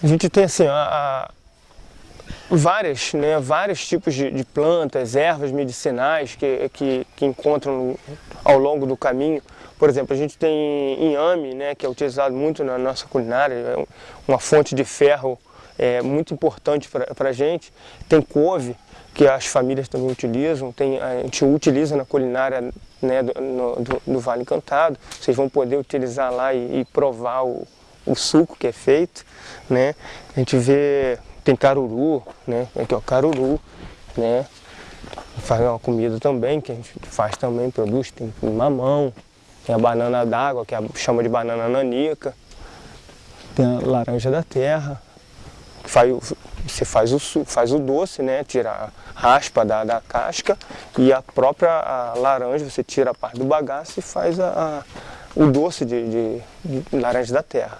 A gente tem assim, a, a várias, né, vários tipos de, de, plantas, ervas medicinais que, que, que encontram ao longo do caminho. Por exemplo, a gente tem inhame, né, que é utilizado muito na nossa culinária, é uma fonte de ferro é, muito importante para a gente. Tem couve, que as famílias também utilizam, tem, a gente utiliza na culinária né, do, no, do, do, Vale Encantado. Vocês vão poder utilizar lá e, e provar o, o suco que é feito. Né? A gente vê tem caruru, né? Aqui ó, caruru, né? Faz uma comida também, que a gente faz também, produz, tem mamão, tem a banana d'água, que a, chama de banana nanica, tem a laranja da terra, que faz, você faz o, faz o doce, né? Tira a raspa da, da casca e a própria a laranja, você tira a parte do bagaço e faz a, a o doce de, de, de laranja da terra.